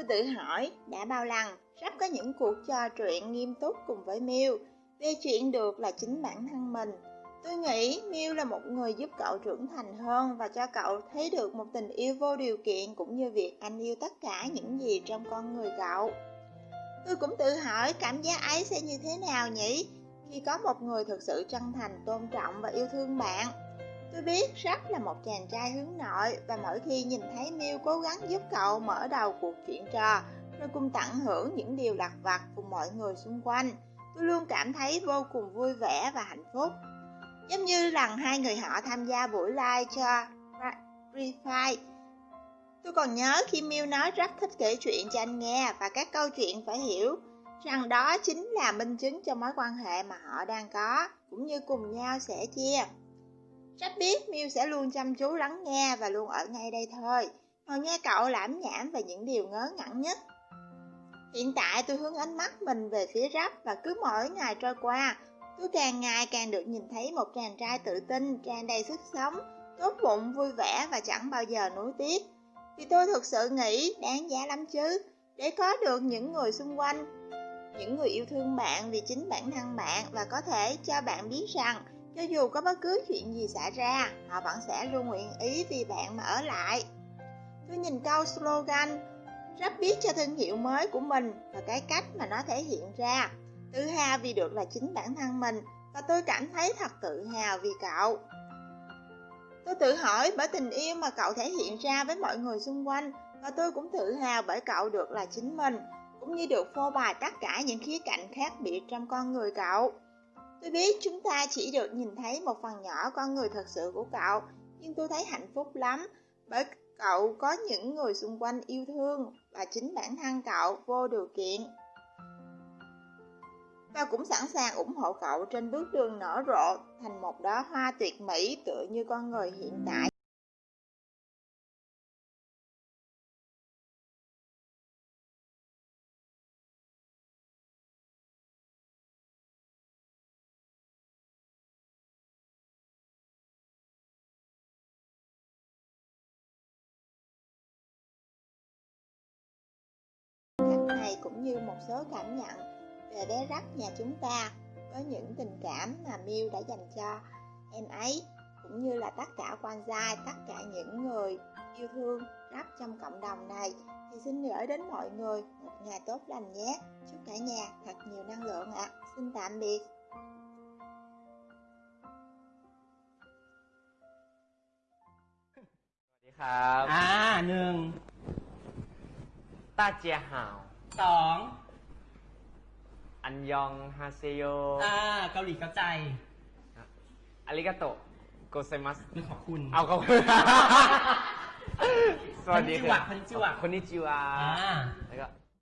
Tôi tự hỏi đã bao lần sắp có những cuộc trò chuyện nghiêm túc cùng với Miu về chuyện được là chính bản thân mình. Tôi nghĩ Miu là một người giúp cậu trưởng thành hơn và cho cậu thấy được một tình yêu vô điều kiện cũng như việc anh yêu tất cả những gì trong con người cậu. Tôi cũng tự hỏi cảm giác ấy sẽ như thế nào nhỉ khi có một người thực sự chân thành, tôn trọng và yêu thương bạn. Tôi biết Jack là một chàng trai hướng nội và mỗi khi nhìn thấy Miu cố gắng giúp cậu mở đầu cuộc chuyện trò rồi cùng tận hưởng những điều lặt vặt cùng mọi người xung quanh, tôi luôn cảm thấy vô cùng vui vẻ và hạnh phúc. Giống như lần hai người họ tham gia buổi live cho Refine. Tôi còn nhớ khi Miu nói rất thích kể chuyện cho anh nghe và các câu chuyện phải hiểu rằng đó chính là minh chứng cho mối quan hệ mà họ đang có, cũng như cùng nhau sẻ chia. Rất biết Miu sẽ luôn chăm chú lắng nghe và luôn ở ngay đây thôi, ngồi nghe cậu lãm nhảm về những điều ngớ ngẩn nhất. Hiện tại tôi hướng ánh mắt mình về phía rap và cứ mỗi ngày trôi qua, tôi càng ngày càng được nhìn thấy một chàng trai tự tin, tràn đầy sức sống, tốt bụng, vui vẻ và chẳng bao giờ nuối tiếc. Thì tôi thực sự nghĩ đáng giá lắm chứ, để có được những người xung quanh, những người yêu thương bạn vì chính bản thân bạn và có thể cho bạn biết rằng cho dù có bất cứ chuyện gì xảy ra, họ vẫn sẽ luôn nguyện ý vì bạn mà ở lại. Tôi nhìn câu slogan rất biết cho thương hiệu mới của mình và cái cách mà nó thể hiện ra. Tự hào vì được là chính bản thân mình và tôi cảm thấy thật tự hào vì cậu. Tôi tự hỏi bởi tình yêu mà cậu thể hiện ra với mọi người xung quanh và tôi cũng tự hào bởi cậu được là chính mình cũng như được phô bày tất cả những khía cạnh khác biệt trong con người cậu. Tôi biết chúng ta chỉ được nhìn thấy một phần nhỏ con người thật sự của cậu, nhưng tôi thấy hạnh phúc lắm bởi cậu có những người xung quanh yêu thương và chính bản thân cậu vô điều kiện. Và cũng sẵn sàng ủng hộ cậu trên bước đường nở rộ thành một đóa hoa tuyệt mỹ tựa như con người hiện tại. cũng như một số cảm nhận về bé rắc nhà chúng ta với những tình cảm mà Miu đã dành cho em ấy cũng như là tất cả quan gia, tất cả những người yêu thương rắc trong cộng đồng này thì xin gửi đến mọi người một ngày tốt lành nhé. Chúc cả nhà thật nhiều năng lượng ạ. À. Xin tạm biệt. À, nương. 啊，娘，大家好。 บอ่าหนึ่งต้าเจียหาวสองอันยองฮาเซโยอ่าเกาหลีเข้าใจอาริกาโตะโกเซมัสคือขอบคุณเอาเขาสวัสดีคคนนิจิวะคนนิจิวะอ่าแล้วก็